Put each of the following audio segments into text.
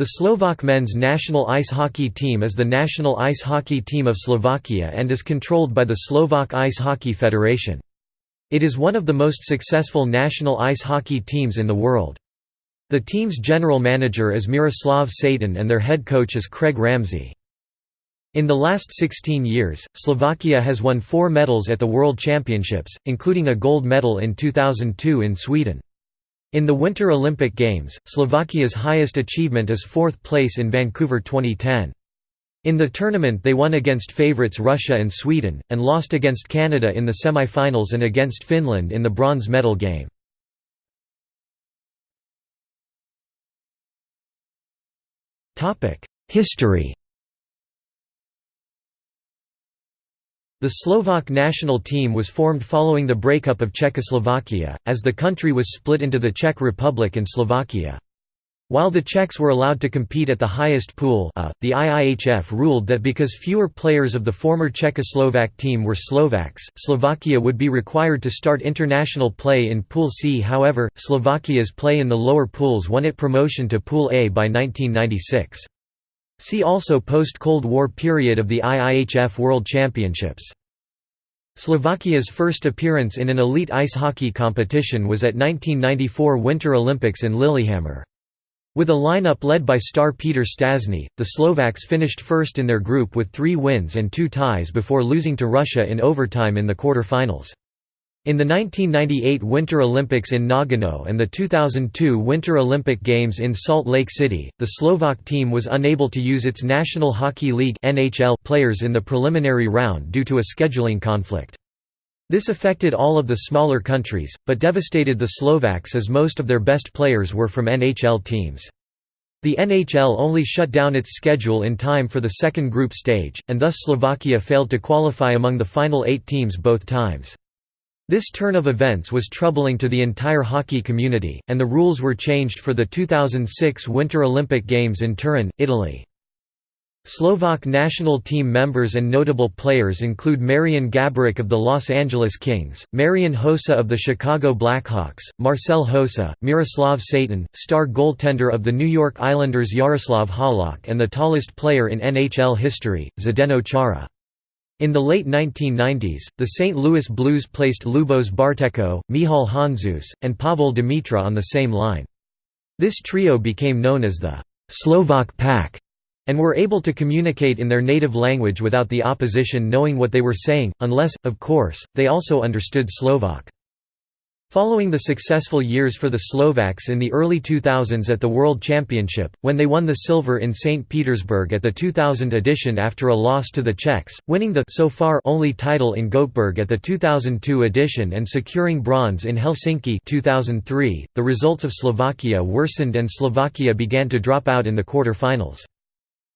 The Slovak men's national ice hockey team is the national ice hockey team of Slovakia and is controlled by the Slovak Ice Hockey Federation. It is one of the most successful national ice hockey teams in the world. The team's general manager is Miroslav Satan and their head coach is Craig Ramsay. In the last 16 years, Slovakia has won four medals at the World Championships, including a gold medal in 2002 in Sweden. In the Winter Olympic Games, Slovakia's highest achievement is fourth place in Vancouver 2010. In the tournament they won against favourites Russia and Sweden, and lost against Canada in the semi-finals and against Finland in the bronze medal game. History The Slovak national team was formed following the breakup of Czechoslovakia, as the country was split into the Czech Republic and Slovakia. While the Czechs were allowed to compete at the highest pool A, the IIHF ruled that because fewer players of the former Czechoslovak team were Slovaks, Slovakia would be required to start international play in Pool C however, Slovakia's play in the lower pools won it promotion to Pool A by 1996. See also Post-Cold War period of the IIHF World Championships. Slovakia's first appearance in an elite ice hockey competition was at 1994 Winter Olympics in Lillehammer. With a lineup led by star Peter Stastny, the Slovaks finished first in their group with three wins and two ties before losing to Russia in overtime in the quarter-finals. In the 1998 Winter Olympics in Nagano and the 2002 Winter Olympic Games in Salt Lake City, the Slovak team was unable to use its National Hockey League players in the preliminary round due to a scheduling conflict. This affected all of the smaller countries, but devastated the Slovaks as most of their best players were from NHL teams. The NHL only shut down its schedule in time for the second group stage, and thus Slovakia failed to qualify among the final eight teams both times. This turn of events was troubling to the entire hockey community, and the rules were changed for the 2006 Winter Olympic Games in Turin, Italy. Slovak national team members and notable players include Marian Gaborik of the Los Angeles Kings, Marian Hossa of the Chicago Blackhawks, Marcel Hossa, Miroslav Satan, star goaltender of the New York Islanders Jaroslav Halak and the tallest player in NHL history, Zdeno Chara. In the late 1990s, the St. Louis Blues placed Lubos Bartecko, Michal Handzus, and Pavel Demitra on the same line. This trio became known as the «Slovak Pack» and were able to communicate in their native language without the opposition knowing what they were saying, unless, of course, they also understood Slovak. Following the successful years for the Slovaks in the early 2000s at the World Championship, when they won the silver in St. Petersburg at the 2000 edition after a loss to the Czechs, winning the so far only title in Göteborg at the 2002 edition and securing bronze in Helsinki 2003, the results of Slovakia worsened and Slovakia began to drop out in the quarter-finals.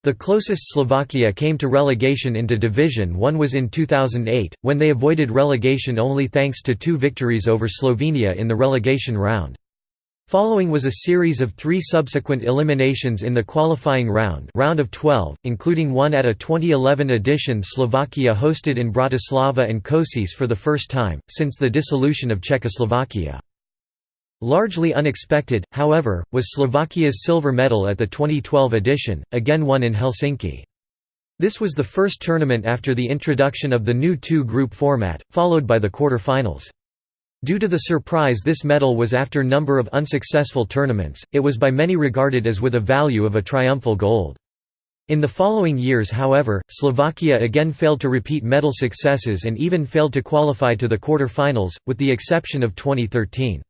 The closest Slovakia came to relegation into Division One was in 2008, when they avoided relegation only thanks to two victories over Slovenia in the relegation round. Following was a series of three subsequent eliminations in the qualifying round round of 12, including one at a 2011 edition Slovakia hosted in Bratislava and Košice for the first time, since the dissolution of Czechoslovakia. Largely unexpected, however, was Slovakia's silver medal at the 2012 edition, again won in Helsinki. This was the first tournament after the introduction of the new two-group format, followed by the quarter-finals. Due to the surprise this medal was after number of unsuccessful tournaments, it was by many regarded as with a value of a triumphal gold. In the following years however, Slovakia again failed to repeat medal successes and even failed to qualify to the quarter-finals, with the exception of 2013.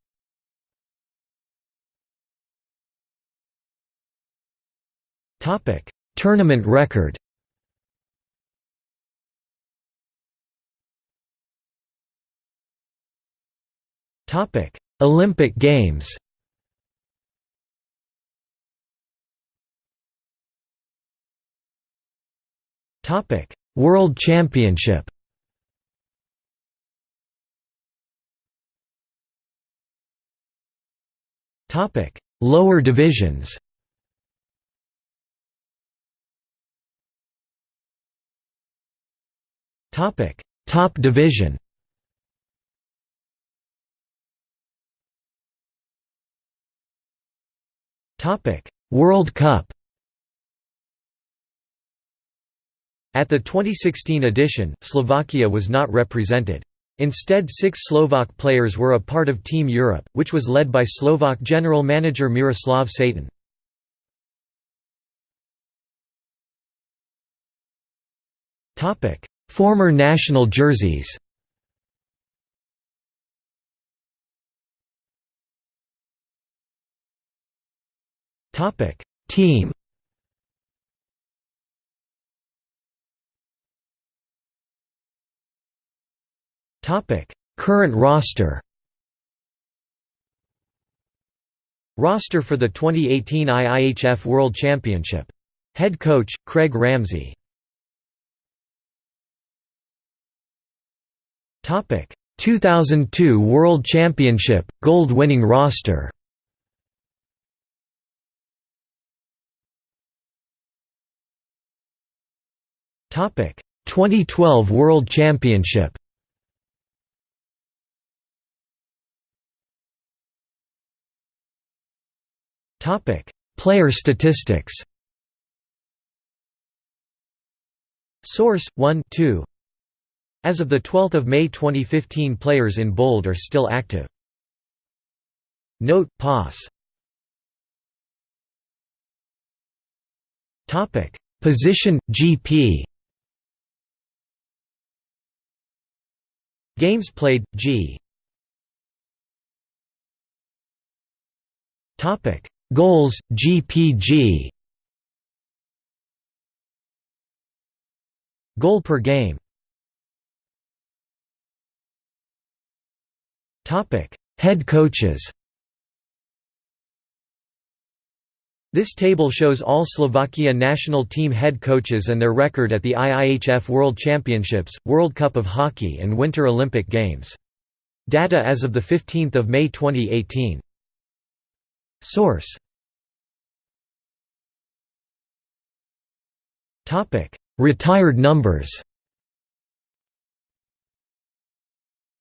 Topic: Tournament record. Topic: Olympic Games. Topic: World Championship. Topic: Lower divisions. Topic: Top division. Topic: World Cup. At the 2016 edition, Slovakia was not represented. Instead six Slovak players were a part of Team Europe, which was led by Slovak general manager Miroslav Satan. Topic: Former national jerseys Team Topic: Current roster. Roster for the 2018 IIHF World Championship. Head coach Craig Ramsay. 2002 World Championship gold winning roster. Topic: 2012 World Championship. Topic: Player statistics. Source 1 2 As of the 12th of May 2015 players in bold are still active. Note POS Topic. Position GP Games played G. Topic. Goals, GPG Goal per game Head coaches This table shows all Slovakia national team head coaches and their record at the IIHF World Championships, World Cup of Hockey and Winter Olympic Games. Data as of 15 May 2018. Source Topic: Retired numbers.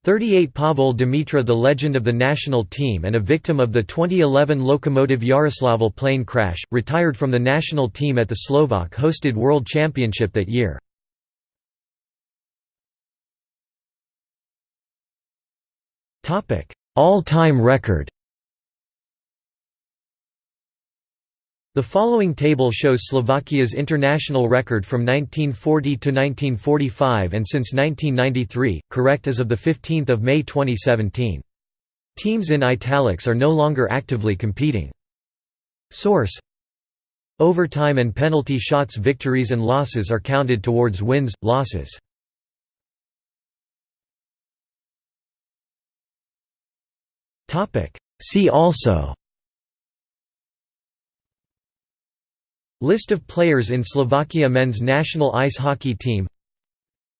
38 Pavel Demitra the legend of the national team and a victim of the 2011 Lokomotiv Yaroslavl plane crash, retired from the national team at the Slovak-hosted World Championship that year. All-time record The following table shows Slovakia's international record from 1940 to 1945 and since 1993, correct as of 15 May 2017. Teams in italics are no longer actively competing. Source Overtime and penalty shots victories and losses are counted towards wins, losses. See also List of players in Slovakia men's national ice hockey team.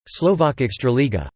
Slovak Extraliga